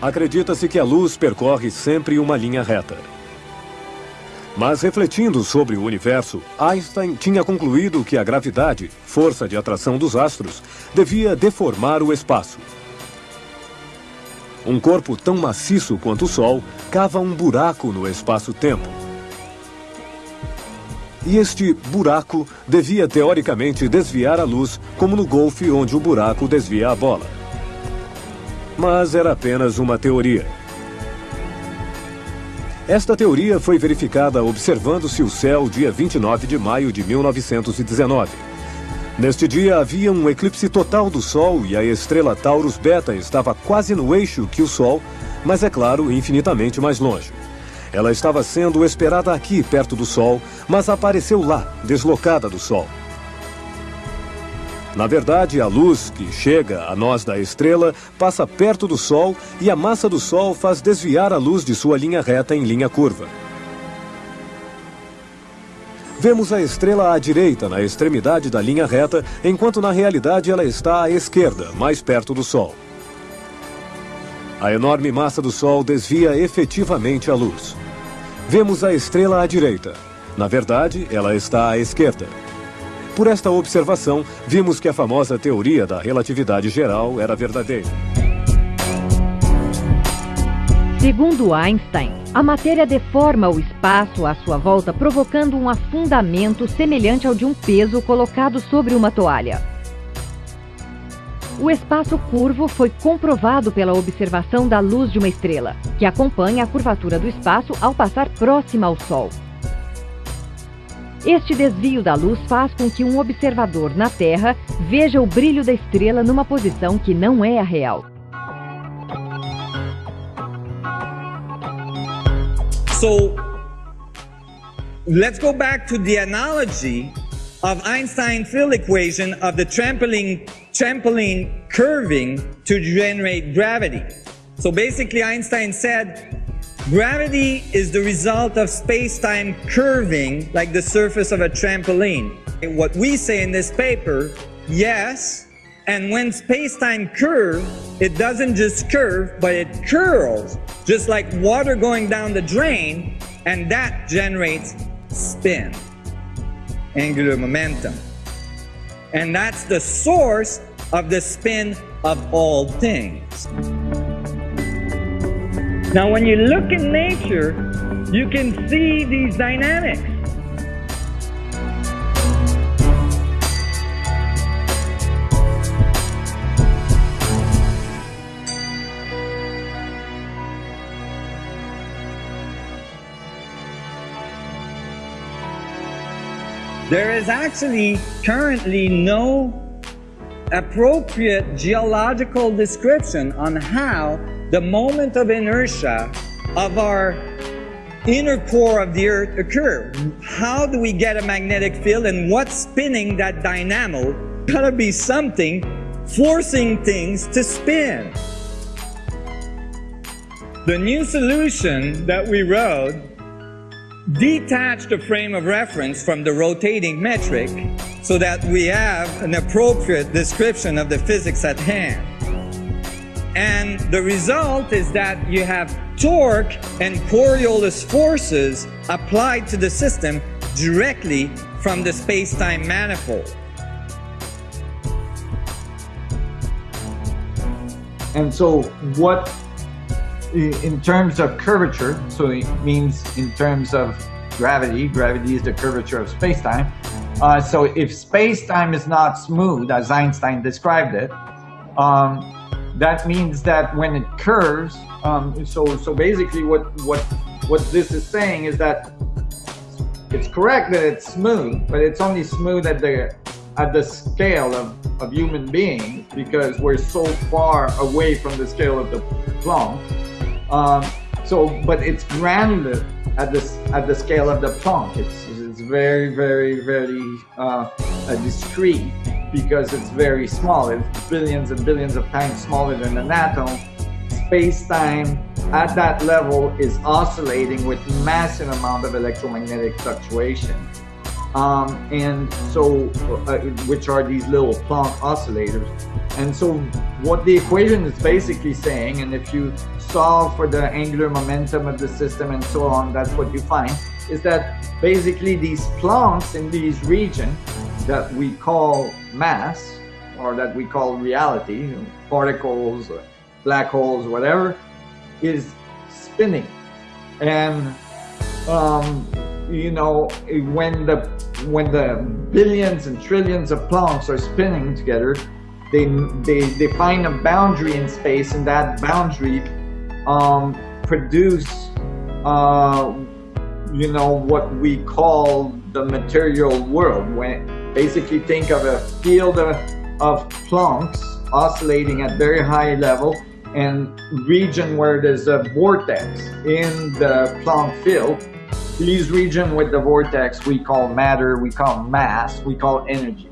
Acredita-se que a luz percorre sempre uma linha reta. Mas refletindo sobre o universo, Einstein tinha concluído que a gravidade, força de atração dos astros, devia deformar o espaço. Um corpo tão maciço quanto o Sol cava um buraco no espaço-tempo. E este buraco devia teoricamente desviar a luz, como no golfe onde o buraco desvia a bola. Mas era apenas uma teoria. Esta teoria foi verificada observando-se o céu dia 29 de maio de 1919. Neste dia havia um eclipse total do Sol e a estrela Taurus Beta estava quase no eixo que o Sol, mas é claro, infinitamente mais longe. Ela estava sendo esperada aqui, perto do Sol, mas apareceu lá, deslocada do Sol. Na verdade, a luz que chega a nós da estrela passa perto do Sol e a massa do Sol faz desviar a luz de sua linha reta em linha curva. Vemos a estrela à direita, na extremidade da linha reta, enquanto na realidade ela está à esquerda, mais perto do Sol. A enorme massa do Sol desvia efetivamente a luz. Vemos a estrela à direita. Na verdade, ela está à esquerda. Por esta observação, vimos que a famosa teoria da relatividade geral era verdadeira. Segundo Einstein, a matéria deforma o espaço à sua volta, provocando um afundamento semelhante ao de um peso colocado sobre uma toalha. O espaço curvo foi comprovado pela observação da luz de uma estrela, que acompanha a curvatura do espaço ao passar próxima ao Sol. Este desvio da luz faz com que um observador na Terra veja o brilho da estrela numa posição que não é a real. So let's go back to the analogy of Einstein's field equation of the trampoline, trampoline curving to generate gravity. So basically Einstein said Gravity is the result of space-time curving like the surface of a trampoline. What we say in this paper, yes, and when space-time curves, it doesn't just curve, but it curls, just like water going down the drain, and that generates spin, angular momentum. And that's the source of the spin of all things. Now, when you look in nature, you can see these dynamics. There is actually currently no appropriate geological description on how the moment of inertia of our inner core of the earth occur. How do we get a magnetic field and what's spinning that dynamo? Gotta be something forcing things to spin. The new solution that we wrote detached the frame of reference from the rotating metric so that we have an appropriate description of the physics at hand. And the result is that you have torque and Coriolis forces applied to the system directly from the space-time manifold. And so what, in terms of curvature, so it means in terms of gravity, gravity is the curvature of space-time. Uh, so if space-time is not smooth, as Einstein described it, um, that means that when it curves, um, so so basically what what what this is saying is that it's correct that it's smooth, but it's only smooth at the at the scale of, of human beings because we're so far away from the scale of the Planck. Um, so, but it's granular at this at the scale of the Planck. It's it's very very very uh, discrete because it's very small. It's billions and billions of times smaller than an atom. Space-time at that level is oscillating with massive amount of electromagnetic fluctuation. Um, and so, uh, which are these little Planck oscillators. And so what the equation is basically saying, and if you solve for the angular momentum of the system and so on, that's what you find, is that basically these Plancks in these regions that we call mass, or that we call reality, particles, black holes, whatever, is spinning. And um, you know, when the when the billions and trillions of Plancks are spinning together, they they they find a boundary in space, and that boundary um, produce uh, you know what we call the material world. When basically think of a field of, Plancks oscillating at very high level and region where there's a vortex in the Planck field these region with the vortex we call matter, we call mass, we call energy.